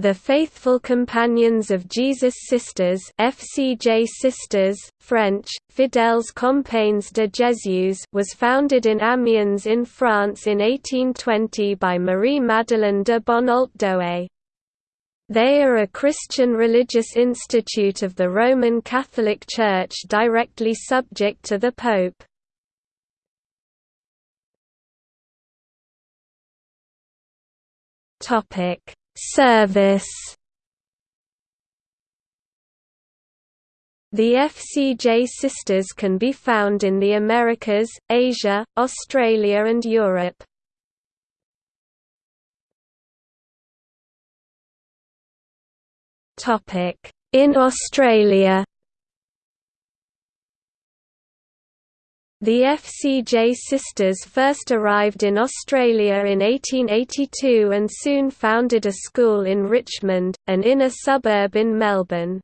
The Faithful Companions of Jesus Sisters FCJ Sisters, French, Fidèles Compagnes de Jésus was founded in Amiens in France in 1820 by Marie-Madeleine de Bonnault d'Houët. They are a Christian religious institute of the Roman Catholic Church directly subject to the Pope. Topic Service The FCJ sisters can be found in the Americas, Asia, Australia and Europe. In Australia The FCJ sisters first arrived in Australia in 1882 and soon founded a school in Richmond, an inner suburb in Melbourne.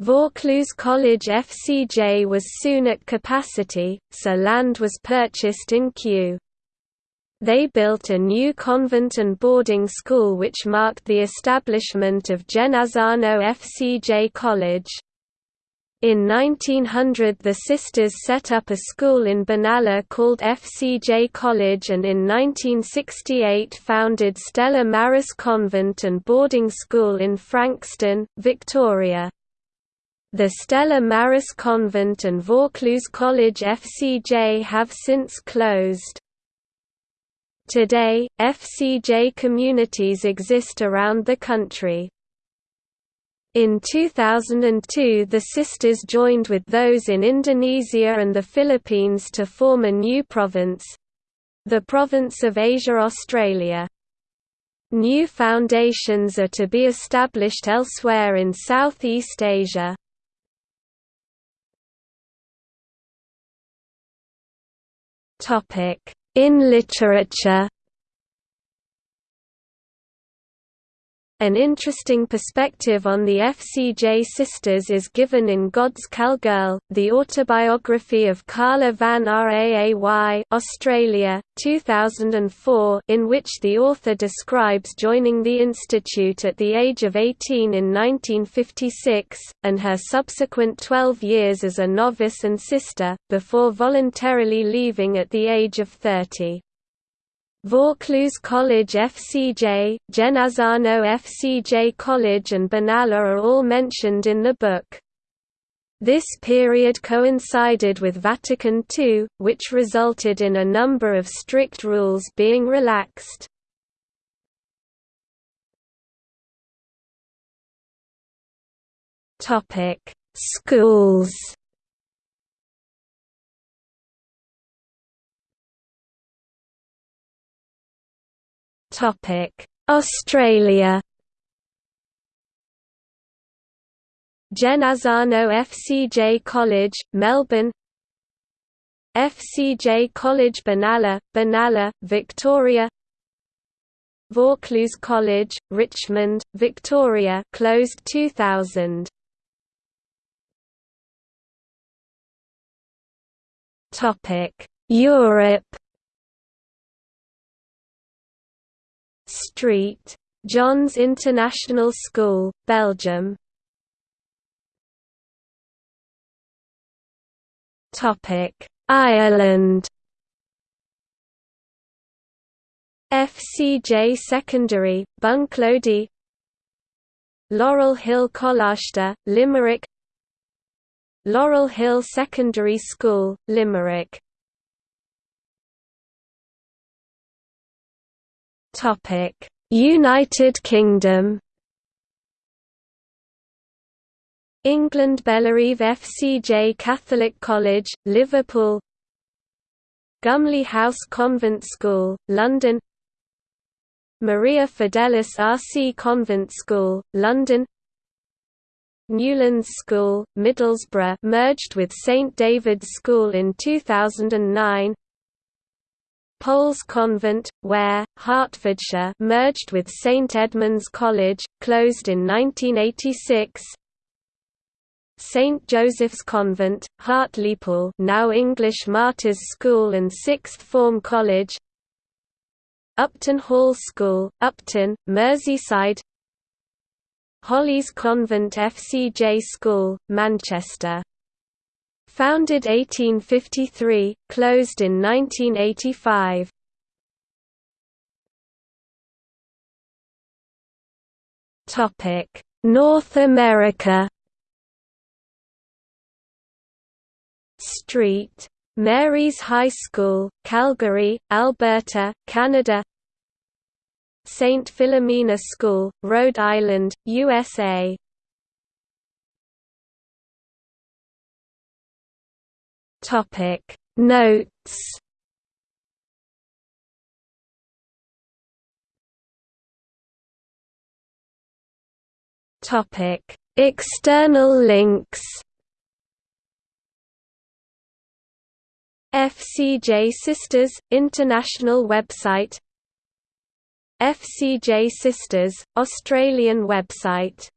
Vaucluse College FCJ was soon at capacity, so land was purchased in Kew. They built a new convent and boarding school which marked the establishment of Genazzano FCJ College. In 1900 the sisters set up a school in Benalla called FCJ College and in 1968 founded Stella Maris Convent and Boarding School in Frankston, Victoria. The Stella Maris Convent and Vaucluse College FCJ have since closed. Today, FCJ communities exist around the country. In 2002 the sisters joined with those in Indonesia and the Philippines to form a new province—the Province of Asia Australia. New foundations are to be established elsewhere in Southeast Asia. In literature An interesting perspective on the FCJ sisters is given in God's Cowgirl, the autobiography of Carla van Raay Australia, 2004 in which the author describes joining the institute at the age of 18 in 1956, and her subsequent 12 years as a novice and sister, before voluntarily leaving at the age of 30. Vaucluse College FCJ, Genazzano FCJ College and Benalla are all mentioned in the book. This period coincided with Vatican II, which resulted in a number of strict rules being relaxed. Schools Australia. Genazzano FCJ College, Melbourne. FCJ College Benalla, Benalla, Victoria. Vaucluse College, Richmond, Victoria closed 2000 Europe Street. John's International School, Belgium. Topic: Ireland. FCJ Secondary, Bunclody. Laurel Hill Coláiste, Limerick. Laurel Hill Secondary School, Limerick United Kingdom. England Bellerive FCJ Catholic College, Liverpool. Gumley House Convent School, London. Maria Fidelis RC Convent School, London. Newlands School, Middlesbrough merged with St David's School in 2009 Paul's Convent, Ware, Hertfordshire merged with St Edmund's College, closed in 1986 St Joseph's Convent, Hartlepool now English Martyrs School and Sixth Form College. Upton Hall School, Upton, Merseyside. Hollies Convent FCJ School, Manchester. Founded 1853, closed in 1985. Topic: North America Street. Mary's High School, Calgary, Alberta, Canada St. Philomena School, Rhode Island, USA Notes. Topic External links. FCJ Sisters – International website. FCJ Sisters – Australian website